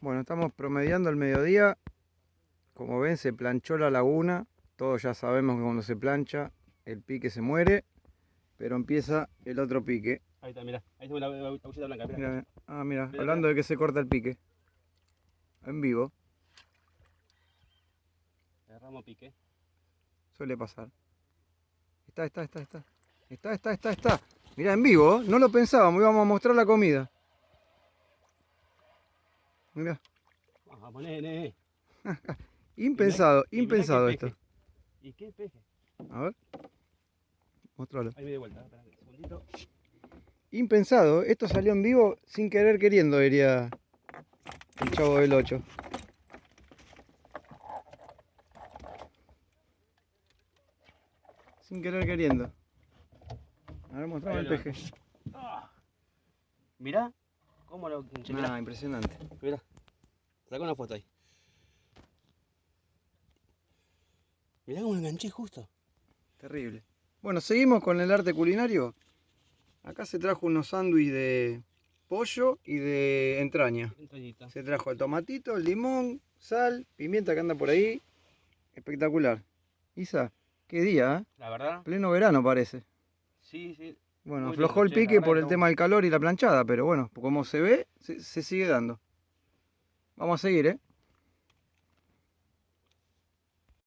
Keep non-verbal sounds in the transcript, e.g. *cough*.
Bueno, estamos promediando el mediodía. Como ven, se planchó la laguna. Todos ya sabemos que cuando se plancha, el pique se muere. Pero empieza el otro pique. Ahí está, mirá. Ahí tengo la la agulleta blanca. Mirá. Mira, ah, mira, hablando de que se corta el pique. En vivo, Agarramos pique. suele pasar. Está, está, está, está. Está, está, está, está. Mira, en vivo, no lo pensábamos, íbamos a mostrar la comida. Vamos, nene. *laughs* impensado, y mirá impensado esto. peje. ¿Y qué peje? A ver. Mostralo. Ahí me de vuelta. Espera un segundito. Impensado, esto salió en vivo sin querer queriendo, diría el chavo del 8. Sin querer queriendo. A ver, mostrame el peje. Ah. Mirá. ¿Cómo lo? Mirá. Ah, impresionante. Mirá. Saca una foto ahí. Mirá cómo enganché justo. Terrible. Bueno, seguimos con el arte culinario. Acá se trajo unos sándwiches de pollo y de entraña. Entrañita. Se trajo el tomatito, el limón, sal, pimienta que anda por ahí. Espectacular. Isa, qué día, ¿eh? La verdad, Pleno verano parece. sí, sí. Bueno, Muy aflojó el lindo, pique por el tema del calor y la planchada, pero bueno, como se ve, se, se sigue dando. Vamos a seguir, ¿eh?